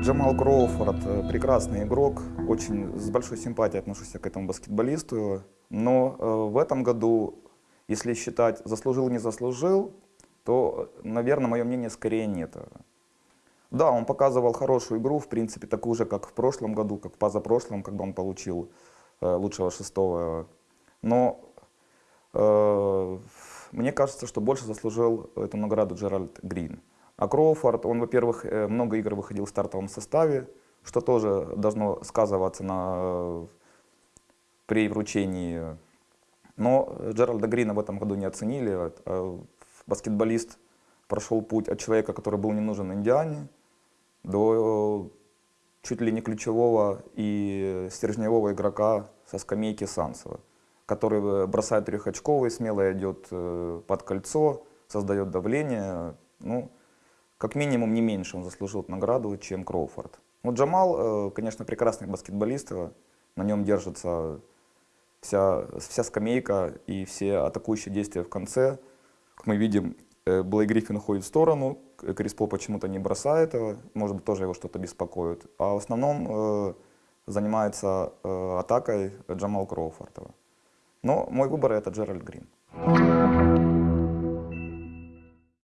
Джамал Кроуфорд э, прекрасный игрок, очень с большой симпатией отношусь к этому баскетболисту. Но э, в этом году, если считать заслужил не заслужил, то, наверное, мое мнение скорее нет. Да, он показывал хорошую игру, в принципе, такую же, как в прошлом году, как в позапрошлом, когда он получил э, лучшего шестого. Но э, мне кажется, что больше заслужил эту награду Джеральд Грин. А Кроуфорд, он, во-первых, э, много игр выходил в стартовом составе, что тоже должно сказываться на, при вручении. Но Джеральда Грина в этом году не оценили. А баскетболист прошел путь от человека, который был не нужен Индиане, до чуть ли не ключевого и стержневого игрока со скамейки Сансова, который бросает трехочковый, смело идет э, под кольцо, создает давление. Ну, как минимум не меньше он заслужил награду, чем Кроуфорд. Ну, Джамал, э, конечно, прекрасный баскетболист, э, на нем держится вся, вся скамейка и все атакующие действия в конце. Как мы видим, э, Блей Гриффин уходит в сторону, Крис Пол почему-то не бросает его, может быть, тоже его что-то беспокоит. А в основном занимается атакой Джамал Кроуфорд. Но мой выбор это Джеральд Грин.